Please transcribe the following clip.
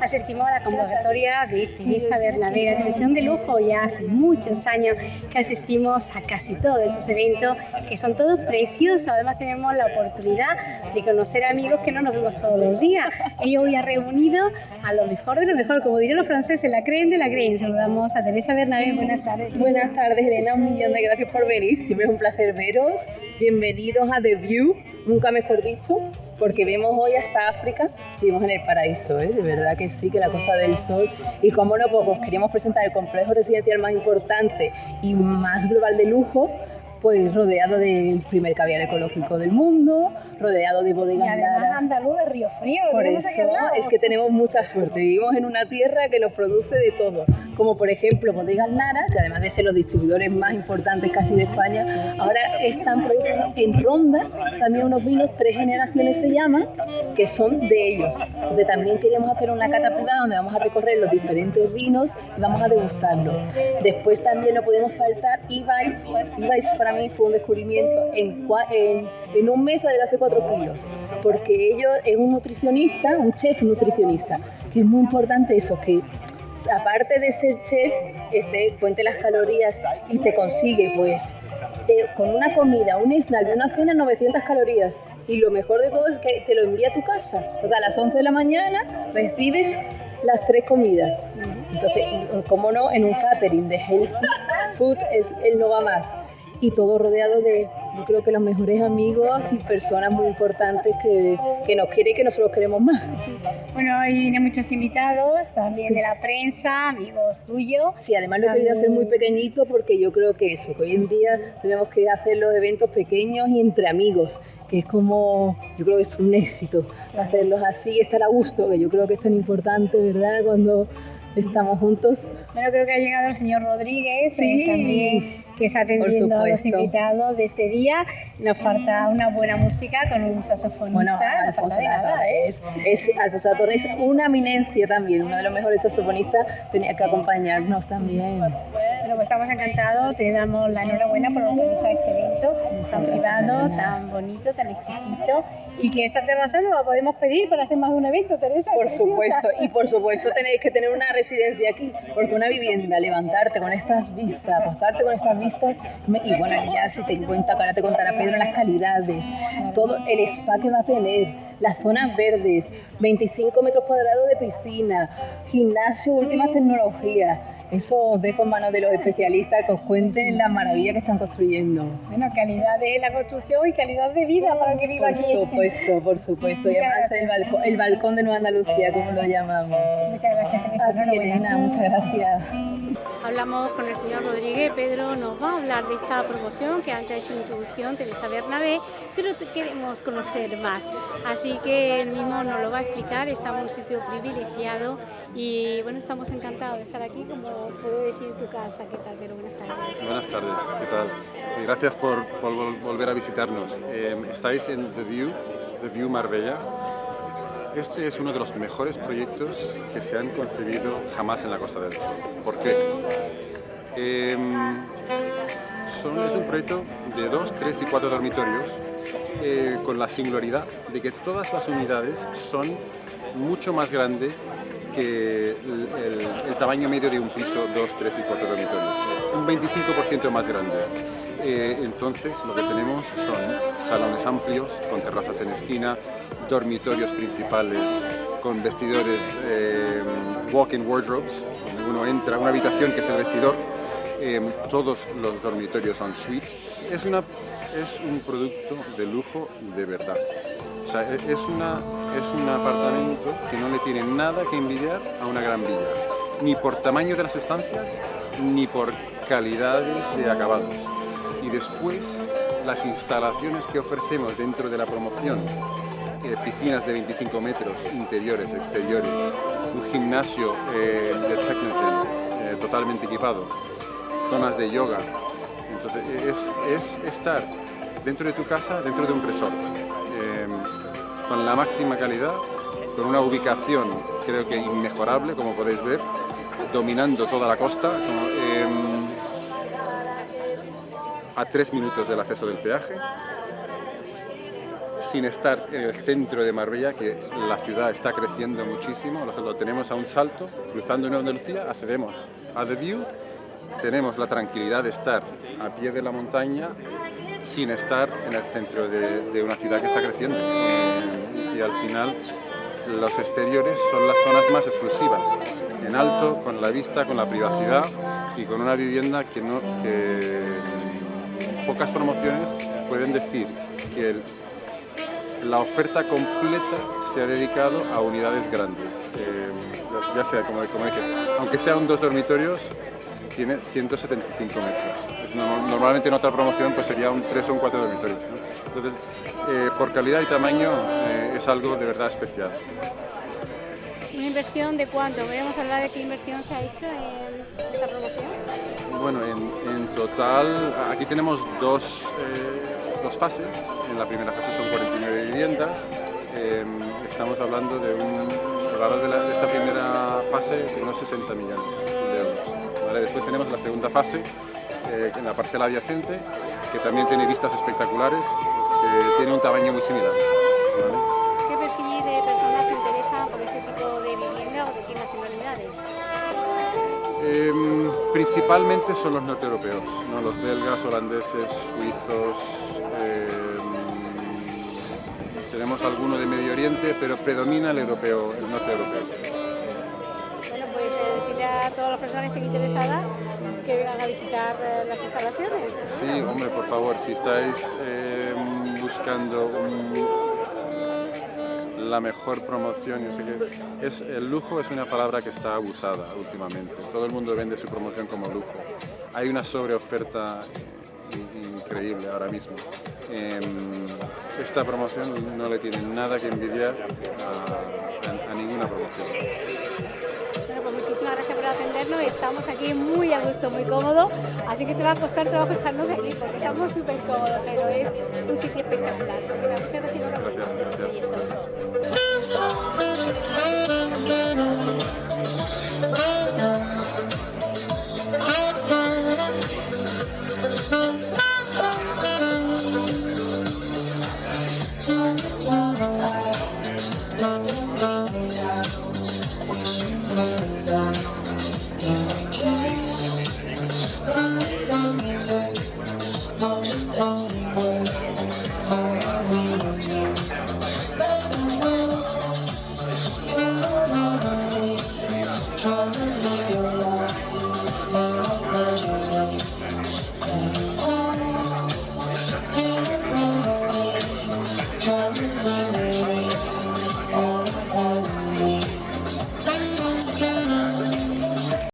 asistimos a la convocatoria de Teresa Bernabé, la televisión de lujo, ya hace muchos años que asistimos a casi todos esos eventos, que son todos preciosos, además tenemos la oportunidad de conocer amigos que no nos vemos todos los días. Ella hoy ha reunido a lo mejor de lo mejor, como dirían los franceses, la creen de la creen. Saludamos a Teresa Bernabé, buenas tardes. Buenas tardes, Elena, un millón de gracias por venir, siempre es un placer veros. Bienvenidos a The View, nunca mejor dicho, porque vemos hoy hasta África, vivimos en el paraíso, ¿eh? de verdad que sí, que la Costa del Sol. Y como no, pues queríamos presentar el complejo residencial más importante y más global de lujo, pues rodeado del primer caviar ecológico del mundo, rodeado de bodegas y además andaluz de Río Frío. Por eso es que tenemos mucha suerte, vivimos en una tierra que nos produce de todo, como por ejemplo Bodegas Lara, que además de ser los distribuidores más importantes casi de España, ahora están produciendo en Ronda también unos vinos, tres generaciones se llaman, que son de ellos. Entonces también queríamos hacer una cata privada donde vamos a recorrer los diferentes vinos y vamos a degustarlos. Después también no podemos faltar e-bites, e-bites para mí fue un descubrimiento en, en, en un mes adelgacé 4 kilos, porque ellos es un nutricionista, un chef nutricionista, que es muy importante eso, que aparte de ser chef, este, cuente las calorías y te consigue pues eh, con una comida, un snack una cena 900 calorías. Y lo mejor de todo es que te lo envía a tu casa. O sea, a las 11 de la mañana recibes las tres comidas. Entonces, como no, en un catering de healthy food es el no va más y todo rodeado de, yo creo que los mejores amigos y personas muy importantes que, que nos quieren y que nosotros queremos más. Bueno, hoy vienen muchos invitados, también de la prensa, amigos tuyos. Sí, además lo he querido hacer muy pequeñito porque yo creo que eso, que hoy en día tenemos que hacer los eventos pequeños y entre amigos, que es como, yo creo que es un éxito hacerlos así, estar a gusto, que yo creo que es tan importante, ¿verdad? Cuando estamos juntos. Bueno, creo que ha llegado el señor Rodríguez sí. también que está atendiendo a los invitados de este día. Nos falta una buena música con un saxofonista. Bueno, Alfonso ¿eh? es, es, Alfonso es una eminencia también, uno de los mejores saxofonistas, tenía que acompañarnos también. Bueno, pues estamos encantados, te damos la enhorabuena por organizar este evento tan privado, tan bonito, tan exquisito y que esta terraza no la podemos pedir para hacer más de un evento, Teresa. Por supuesto, y por supuesto tenéis que tener una residencia aquí, porque una vivienda, levantarte con estas vistas, apostarte con estas vistas, y bueno, ya si te cuenta, ahora te contará Pedro las calidades, todo el spa que va a tener, las zonas verdes, 25 metros cuadrados de piscina, gimnasio, últimas tecnologías. Eso os dejo en manos de los especialistas que os cuenten la maravilla que están construyendo. Bueno, calidad de la construcción y calidad de vida para que viva aquí. Por supuesto, por supuesto. y además el balcón, el balcón de Nueva Andalucía, como lo llamamos. Muchas gracias. Elena, muchas gracias. Hablamos con el señor Rodríguez, Pedro nos va a hablar de esta promoción que antes ha hecho introducción Teresa Bernabé, pero queremos conocer más, así que él mismo nos lo va a explicar, estamos en un sitio privilegiado y bueno, estamos encantados de estar aquí, como puedo decir tu casa, ¿qué tal? Pero buenas tardes. Buenas tardes, ¿qué tal? Gracias por, por volver a visitarnos. Eh, estáis en The View, The View Marbella, este es uno de los mejores proyectos que se han concebido jamás en la Costa del Sol. ¿Por qué? Em, es un proyecto de dos, tres y cuatro dormitorios eh, con la singularidad de que todas las unidades son mucho más grandes que el, tamaño medio de un piso, dos, tres y cuatro dormitorios. Un 25% más grande. Eh, entonces lo que tenemos son salones amplios con terrazas en esquina, dormitorios principales con vestidores eh, walk-in wardrobes, donde uno entra, una habitación que es el vestidor, eh, todos los dormitorios son suites. Es, una, es un producto de lujo de verdad. O sea, es, una, es un apartamento que no le tiene nada que envidiar a una gran villa, ni por tamaño de las estancias, ni por calidades de acabados y después las instalaciones que ofrecemos dentro de la promoción, eh, piscinas de 25 metros, interiores, exteriores, un gimnasio eh, de Technogen eh, totalmente equipado, zonas de yoga. Entonces es, estar dentro de tu casa, dentro de un resort, con la máxima calidad, con una ubicación creo que inmejorable, como podéis ver, dominando toda la costa. A tres minutos del acceso del peaje, sin estar en el centro de Marbella, que la ciudad está creciendo muchísimo, lo tenemos a un salto, cruzando en Andalucía, accedemos a The View, tenemos la tranquilidad de estar a pie de la montaña sin estar en el centro de, una ciudad que está creciendo. Y al final los exteriores son las zonas más exclusivas, en alto, con la vista, con la privacidad y con una vivienda que, no, pocas promociones pueden decir que la oferta completa se ha dedicado a unidades grandes. Eh, ya sea, como, dije, aunque sean dos dormitorios, tiene 175 metros. normalmente en otra promoción pues sería un 3 o un 4 dormitorios. Entonces, eh, por calidad y tamaño eh, es algo de verdad especial. ¿Una inversión de cuánto? ¿Podemos hablar de qué inversión se ha hecho en esta promoción? Bueno, en, total, aquí tenemos dos, eh, dos, fases. En la primera fase son 49 viviendas. Em, estamos hablando de un valor de, esta primera fase de unos 60 millones de euros. Después tenemos la segunda fase, en la parcela adyacente, que también tiene vistas espectaculares, tiene un tamaño muy similar. ¿Qué Em, principalmente son los norte-europeos, ¿no? los belgas, holandeses, suizos, em, tenemos alguno de Medio Oriente, pero predomina el europeo, el norte europeo. Bueno, pues eh, decirle a todas las personas que estén interesadas que vengan a visitar eh, las instalaciones. Sí, hombre, por favor, si estáis em, buscando la mejor promoción. es, el lujo es una palabra que está abusada últimamente. Todo el mundo vende su promoción como lujo. Hay una sobreoferta increíble ahora mismo. Em, esta promoción no le tiene nada que envidiar a ninguna promoción atendernos. Estamos aquí muy a gusto, muy cómodo, así que te va a costar trabajo echarnos aquí porque estamos súper cómodos, pero es un sitio espectacular. Muchas gracias